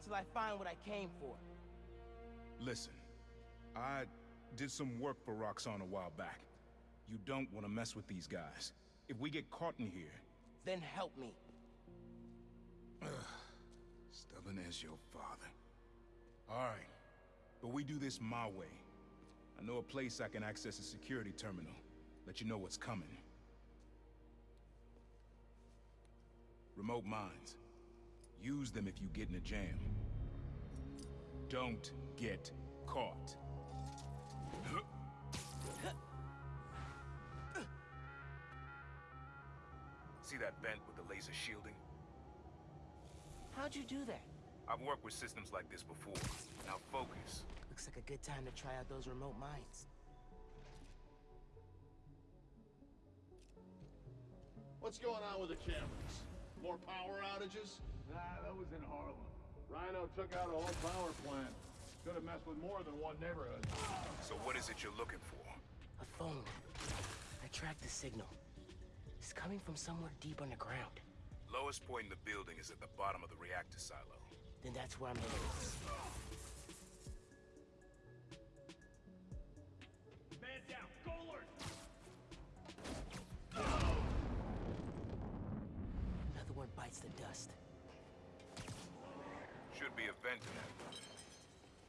until I find what I came for. Listen, I did some work for Roxxon a while back. You don't want to mess with these guys. If we get caught in here... Then help me. Stubborn as your father. Alright, but we do this my way. I know a place I can access a security terminal. Let you know what's coming. Remote mines. Use them if you get in a jam. Don't get caught. See that vent with the laser shielding? How'd you do that? I've worked with systems like this before. Now focus. Looks like a good time to try out those remote mines. What's going on with the cameras? More power outages? Nah, that was in Harlem. Rhino took out a whole power plant. Could have messed with more than one neighborhood. So what is it you're looking for? A phone. I tracked the signal. It's coming from somewhere deep underground. Lowest point in the building is at the bottom of the reactor silo. Then that's where I'm headed. Oh. Bites the dust. Should be a vent in that.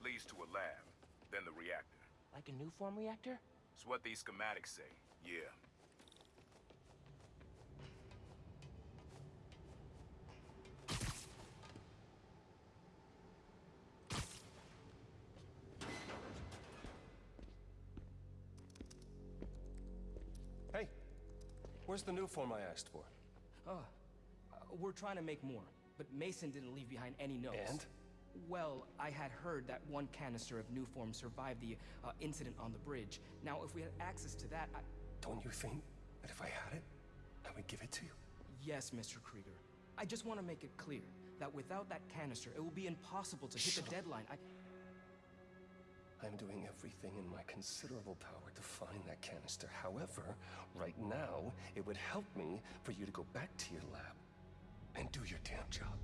Leads to a lab, then the reactor. Like a Nuform reactor? It's what these schematics say, yeah. Hey, where's the Nuform I asked for? Uh, we're trying to make more, but Mason didn't leave behind any notes. And? Well, I had heard that one canister of Nuform survived the uh, incident on the bridge. Now, if we had access to that, I... Don't you think that if I had it, I would give it to you? Yes, Mr. Krieger. I just want to make it clear that without that canister, it will be impossible to hit Shut the up. deadline. I... I'm doing everything in my considerable power to find that canister. However, right now, it would help me for you to go back to your lab and do your damn job.